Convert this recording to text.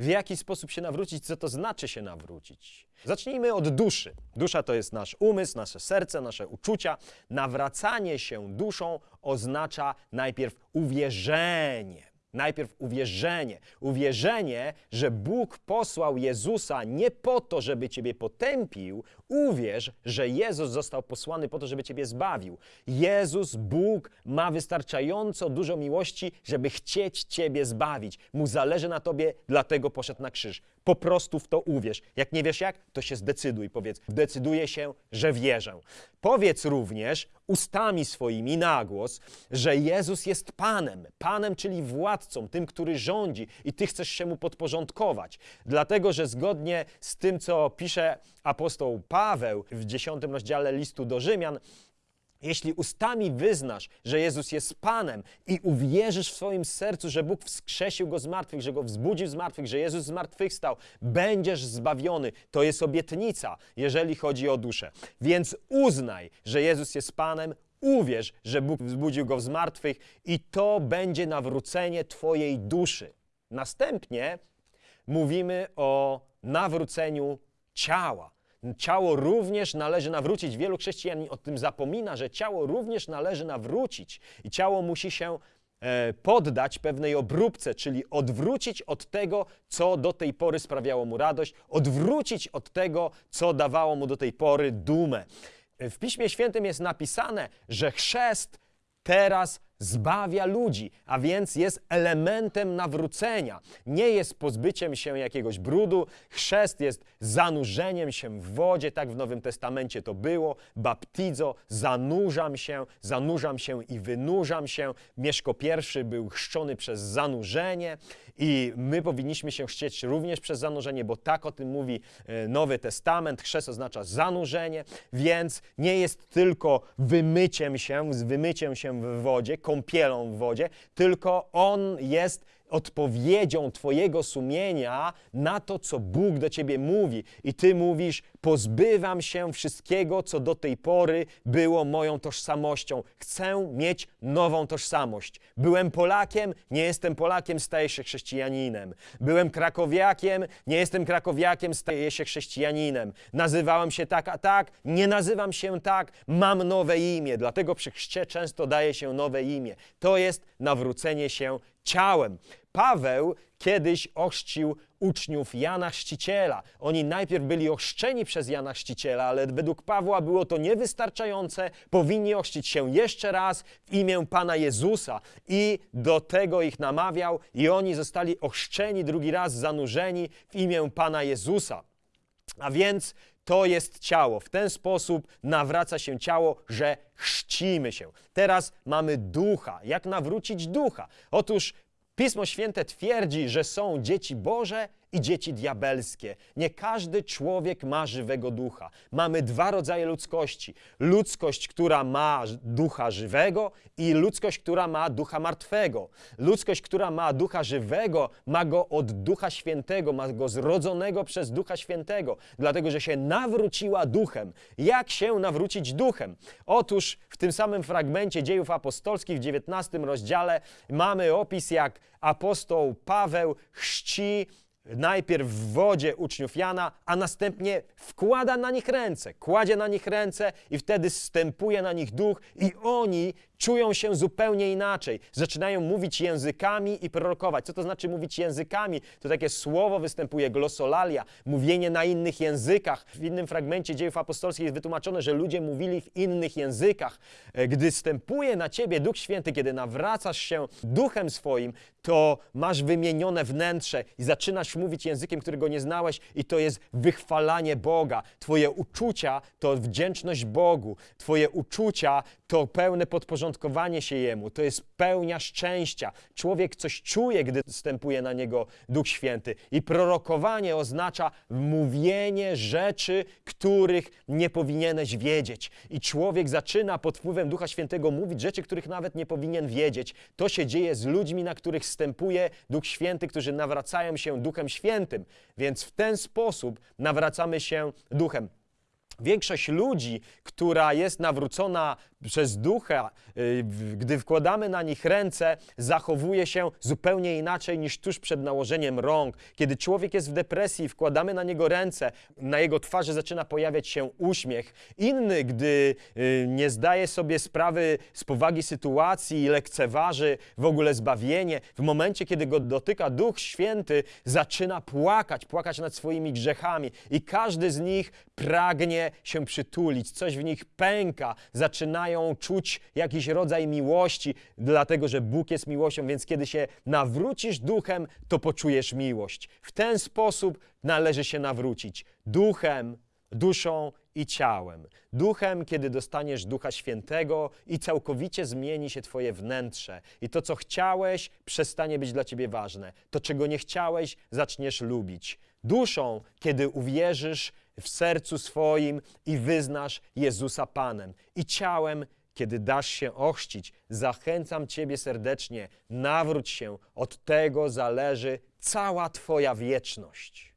w jaki sposób się nawrócić, co to znaczy się nawrócić. Zacznijmy od duszy. Dusza to jest nasz umysł, nasze serce, nasze uczucia. Nawracanie się duszą oznacza najpierw uwierzenie. Najpierw uwierzenie. Uwierzenie, że Bóg posłał Jezusa nie po to, żeby Ciebie potępił. Uwierz, że Jezus został posłany po to, żeby Ciebie zbawił. Jezus, Bóg, ma wystarczająco dużo miłości, żeby chcieć Ciebie zbawić. Mu zależy na Tobie, dlatego poszedł na krzyż. Po prostu w to uwierz. Jak nie wiesz jak, to się zdecyduj. Powiedz, decyduję się, że wierzę. Powiedz również ustami swoimi na głos, że Jezus jest Panem. Panem, czyli władcą, tym, który rządzi i Ty chcesz się Mu podporządkować. Dlatego, że zgodnie z tym, co pisze apostoł Paweł w dziesiątym rozdziale listu do Rzymian, jeśli ustami wyznasz, że Jezus jest Panem i uwierzysz w swoim sercu, że Bóg wskrzesił go z martwych, że go wzbudził z martwych, że Jezus z martwych stał, będziesz zbawiony. To jest obietnica, jeżeli chodzi o duszę. Więc uznaj, że Jezus jest Panem, uwierz, że Bóg wzbudził go z martwych i to będzie nawrócenie Twojej duszy. Następnie mówimy o nawróceniu ciała. Ciało również należy nawrócić. Wielu chrześcijan o tym zapomina, że ciało również należy nawrócić i ciało musi się e, poddać pewnej obróbce, czyli odwrócić od tego, co do tej pory sprawiało mu radość, odwrócić od tego, co dawało mu do tej pory dumę. W Piśmie Świętym jest napisane, że chrzest teraz zbawia ludzi, a więc jest elementem nawrócenia. Nie jest pozbyciem się jakiegoś brudu. Chrzest jest zanurzeniem się w wodzie, tak w Nowym Testamencie to było. Baptizo, zanurzam się, zanurzam się i wynurzam się. Mieszko I był chrzczony przez zanurzenie i my powinniśmy się chcieć również przez zanurzenie, bo tak o tym mówi e, Nowy Testament. Chrzest oznacza zanurzenie, więc nie jest tylko wymyciem się, z wymyciem się w wodzie, kąpielą w wodzie, tylko on jest odpowiedzią Twojego sumienia na to, co Bóg do Ciebie mówi. I Ty mówisz: Pozbywam się wszystkiego, co do tej pory było moją tożsamością. Chcę mieć nową tożsamość. Byłem Polakiem, nie jestem Polakiem, staję się chrześcijaninem. Byłem krakowiakiem, nie jestem krakowiakiem, staję się chrześcijaninem. Nazywałem się tak, a tak, nie nazywam się tak, mam nowe imię. Dlatego przy chrzcie często daje się nowe imię. To jest nawrócenie się ciałem. Paweł kiedyś ochrzcił uczniów Jana Chrzciciela. Oni najpierw byli ochrzczeni przez Jana Chrzciciela, ale według Pawła było to niewystarczające. Powinni ochrzcić się jeszcze raz w imię Pana Jezusa i do tego ich namawiał i oni zostali ochrzczeni drugi raz, zanurzeni w imię Pana Jezusa. A więc to jest ciało. W ten sposób nawraca się ciało, że chrzcimy się. Teraz mamy ducha. Jak nawrócić ducha? Otóż Pismo Święte twierdzi, że są dzieci Boże i dzieci diabelskie. Nie każdy człowiek ma żywego ducha. Mamy dwa rodzaje ludzkości: ludzkość, która ma ducha żywego, i ludzkość, która ma ducha martwego. Ludzkość, która ma ducha żywego, ma go od ducha świętego, ma go zrodzonego przez ducha świętego, dlatego że się nawróciła duchem. Jak się nawrócić duchem? Otóż w tym samym fragmencie dziejów apostolskich w 19 rozdziale mamy opis, jak apostoł Paweł chrzci najpierw w wodzie uczniów Jana, a następnie wkłada na nich ręce, kładzie na nich ręce i wtedy stępuje na nich duch i oni czują się zupełnie inaczej. Zaczynają mówić językami i prorokować. Co to znaczy mówić językami? To takie słowo występuje, glosolalia, mówienie na innych językach. W innym fragmencie dziejów apostolskich jest wytłumaczone, że ludzie mówili w innych językach. E, gdy stępuje na ciebie Duch Święty, kiedy nawracasz się duchem swoim, to masz wymienione wnętrze i zaczynasz mówić językiem, którego nie znałeś i to jest wychwalanie Boga. Twoje uczucia to wdzięczność Bogu. Twoje uczucia to pełne podporządkowanie się Jemu, to jest pełnia szczęścia. Człowiek coś czuje, gdy wstępuje na niego Duch Święty. I prorokowanie oznacza mówienie rzeczy, których nie powinieneś wiedzieć. I człowiek zaczyna pod wpływem Ducha Świętego mówić rzeczy, których nawet nie powinien wiedzieć. To się dzieje z ludźmi, na których wstępuje Duch Święty, którzy nawracają się Duchem Świętym. Więc w ten sposób nawracamy się Duchem. Większość ludzi, która jest nawrócona przez ducha, y, gdy wkładamy na nich ręce, zachowuje się zupełnie inaczej niż tuż przed nałożeniem rąk. Kiedy człowiek jest w depresji, wkładamy na niego ręce, na jego twarzy zaczyna pojawiać się uśmiech. Inny, gdy y, nie zdaje sobie sprawy z powagi sytuacji i lekceważy w ogóle zbawienie, w momencie, kiedy go dotyka Duch Święty, zaczyna płakać, płakać nad swoimi grzechami i każdy z nich pragnie się przytulić, coś w nich pęka, zaczynają czuć jakiś rodzaj miłości, dlatego że Bóg jest miłością, więc kiedy się nawrócisz duchem, to poczujesz miłość. W ten sposób należy się nawrócić duchem, duszą i ciałem. Duchem, kiedy dostaniesz Ducha Świętego i całkowicie zmieni się Twoje wnętrze. I to, co chciałeś, przestanie być dla Ciebie ważne. To, czego nie chciałeś, zaczniesz lubić. Duszą, kiedy uwierzysz w sercu swoim i wyznasz Jezusa Panem. I ciałem, kiedy dasz się ochrzcić, zachęcam Ciebie serdecznie, nawróć się, od tego zależy cała Twoja wieczność.